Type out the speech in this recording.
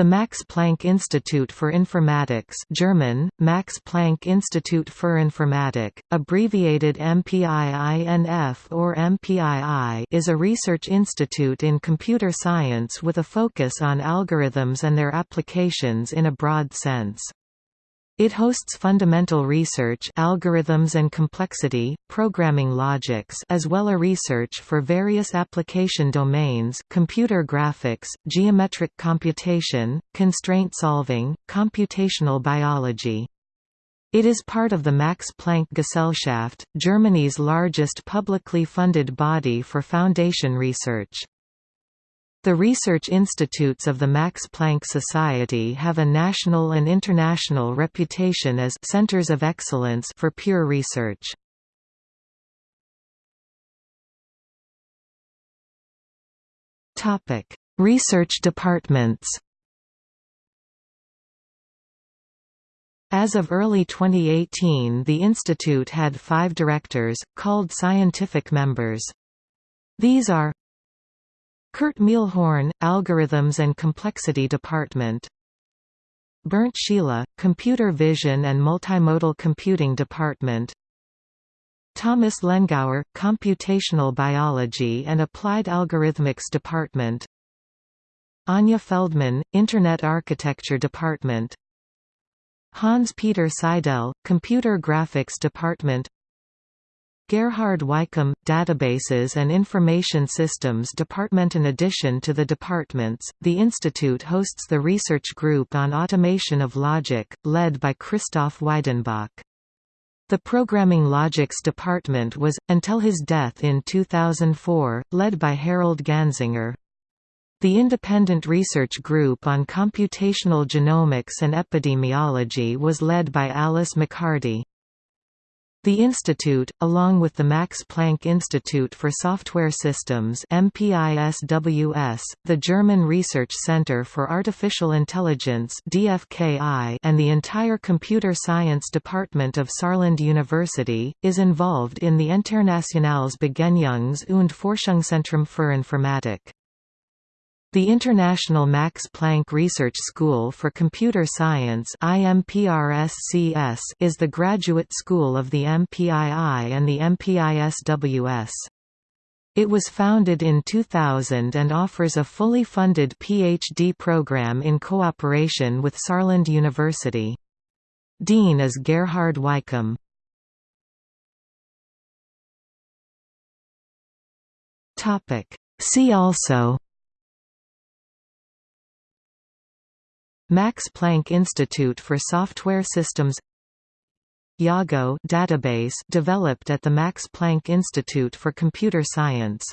The Max Planck Institute for Informatics German, Max Planck Institut für Informatik, abbreviated MPIINF or MPII is a research institute in computer science with a focus on algorithms and their applications in a broad sense. It hosts fundamental research algorithms and complexity, programming logics as well as research for various application domains computer graphics, geometric computation, constraint solving, computational biology. It is part of the Max Planck Gesellschaft, Germany's largest publicly funded body for foundation research. The research institutes of the Max Planck Society have a national and international reputation as centers of excellence for pure research. Topic: Research departments. As of early 2018 the institute had five directors, called scientific members. These are Kurt Mehlhorn, Algorithms and Complexity Department. Bernt Schiele, Computer Vision and Multimodal Computing Department. Thomas Lengauer, Computational Biology and Applied Algorithmics Department. Anja Feldmann, Internet Architecture Department. Hans-Peter Seidel, Computer Graphics Department Gerhard Weikum, Databases and Information Systems Department In addition to the departments, the institute hosts the research group on automation of logic, led by Christoph Weidenbach. The Programming Logics department was, until his death in 2004, led by Harald Ganzinger. The Independent Research Group on Computational Genomics and Epidemiology was led by Alice McHardy. The institute, along with the Max Planck Institute for Software Systems MPISWS, the German Research Center for Artificial Intelligence DFKI, and the entire computer science department of Saarland University, is involved in the Internationales Begegnungs- und Forschungszentrum für Informatik. The International Max Planck Research School for Computer Science is the graduate school of the MPII and the MPISWS. It was founded in 2000 and offers a fully funded PhD program in cooperation with Saarland University. Dean is Gerhard Weikum. See also Max Planck Institute for Software Systems Yago database developed at the Max Planck Institute for Computer Science